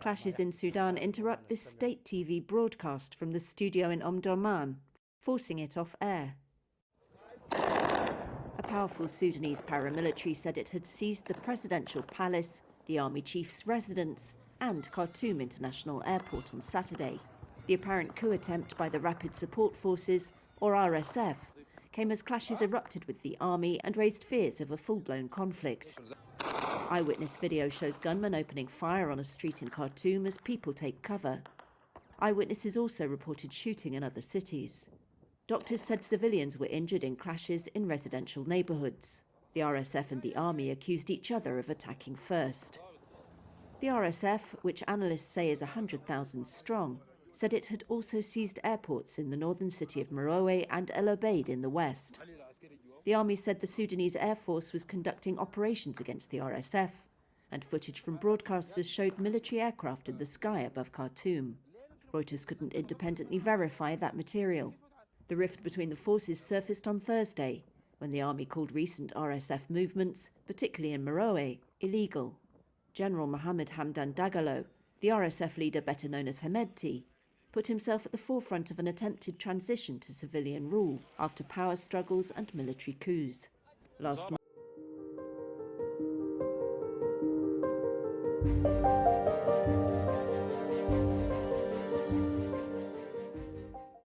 Clashes in Sudan interrupt this state TV broadcast from the studio in Omdurman, forcing it off air. A powerful Sudanese paramilitary said it had seized the presidential palace, the army chief's residence, and Khartoum International Airport on Saturday. The apparent coup attempt by the Rapid Support Forces, or RSF, came as clashes erupted with the army and raised fears of a full-blown conflict. Eyewitness video shows gunmen opening fire on a street in Khartoum as people take cover. Eyewitnesses also reported shooting in other cities. Doctors said civilians were injured in clashes in residential neighbourhoods. The RSF and the army accused each other of attacking first. The RSF, which analysts say is 100,000 strong, said it had also seized airports in the northern city of Merowe and El Obeid in the west. The army said the Sudanese Air Force was conducting operations against the RSF, and footage from broadcasters showed military aircraft in the sky above Khartoum. Reuters couldn't independently verify that material. The rift between the forces surfaced on Thursday, when the army called recent RSF movements, particularly in Merowe, illegal. General Mohammed Hamdan Dagalo, the RSF leader better known as Hemedti, put himself at the forefront of an attempted transition to civilian rule after power struggles and military coups. Last month.